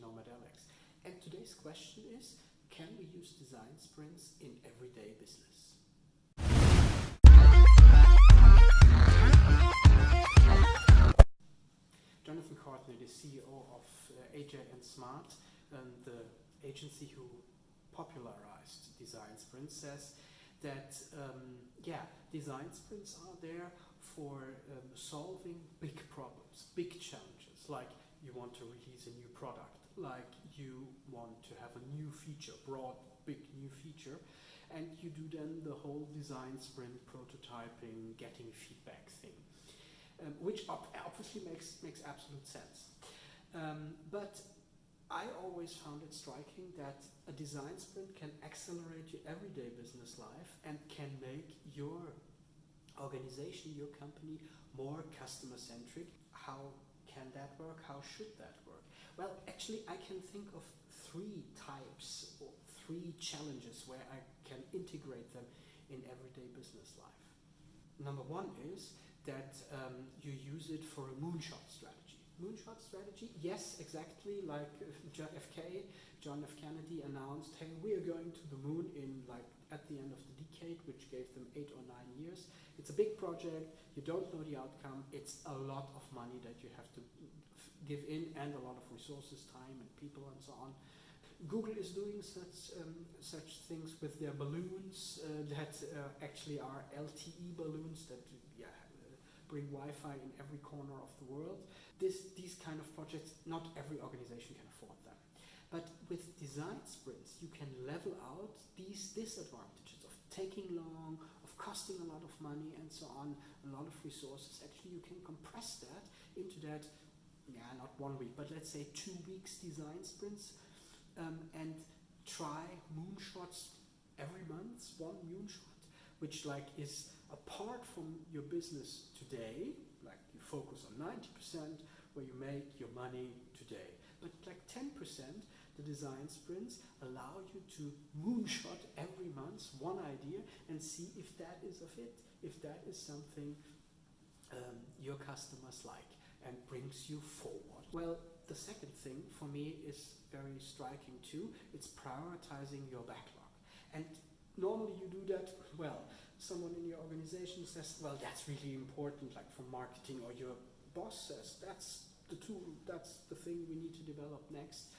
Nomad. And today's question is, can we use design sprints in everyday business? Jonathan Courtney, the CEO of uh, AJ and Smart, and the agency who popularized design sprints, says that um, yeah, design sprints are there for um, solving big problems, big challenges, like you want to release a new product, like you want to have a new feature, broad, big new feature, and you do then the whole design sprint prototyping, getting feedback thing, um, which obviously makes makes absolute sense. Um, but I always found it striking that a design sprint can accelerate your everyday business life and can make your organization, your company more customer centric. How can that work? How should that work? Well, actually, I can think of three types or three challenges where I can integrate them in everyday business life. Number one is that um, you use it for a moonshot strategy moonshot strategy? Yes, exactly like JFK, John F. Kennedy announced, hey, we are going to the moon in like at the end of the decade, which gave them eight or nine years. It's a big project. You don't know the outcome. It's a lot of money that you have to give in and a lot of resources, time and people and so on. Google is doing such um, such things with their balloons uh, that uh, actually are LTE balloons that yeah, bring Wi-Fi in every corner of the world. This, these kind of projects, not every organization can afford them. But with design sprints, you can level out these disadvantages of taking long, of costing a lot of money and so on, a lot of resources. Actually, you can compress that into that, yeah, not one week, but let's say two weeks design sprints um, and try moonshots every month, one moonshot, which like is apart from your business today, like you focus on 90% where you make your money today, but like 10%, the design sprints allow you to moonshot every month one idea and see if that is a fit, if that is something um, your customers like and brings you forward. Well, the second thing for me is very striking too. It's prioritizing your backlog. And normally you do that, well, someone in your organization says, well, that's really important, like for marketing, or your boss says, that's the tool, that's the thing we need to develop next.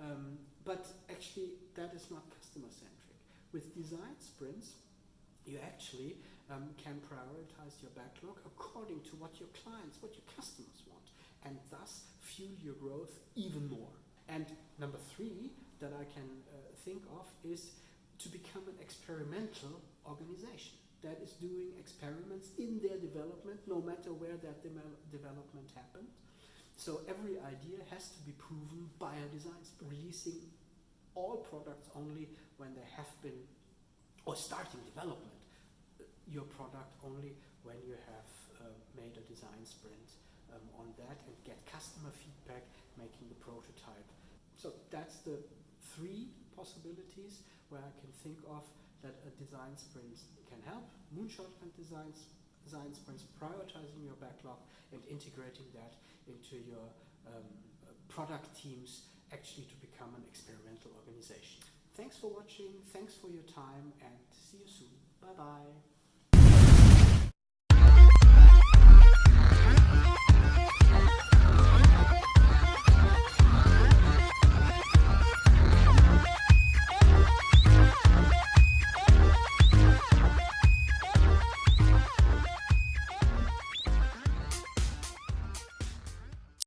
Um, but actually, that is not customer centric. With design sprints, you actually um, can prioritize your backlog according to what your clients, what your customers want, and thus fuel your growth even more. And number three that I can uh, think of is to become an experimental organization that is doing experiments in their development, no matter where that de development happened. So every idea has to be proven by a design, releasing all products only when they have been, or starting development, your product only when you have uh, made a design sprint um, on that and get customer feedback, making the prototype. So that's the three possibilities where I can think of that a design sprint can help. Moonshot and designs, design sprints, prioritizing your backlog and integrating that into your um, product teams actually to become an experimental organization. Thanks for watching, thanks for your time and see you soon. Bye bye.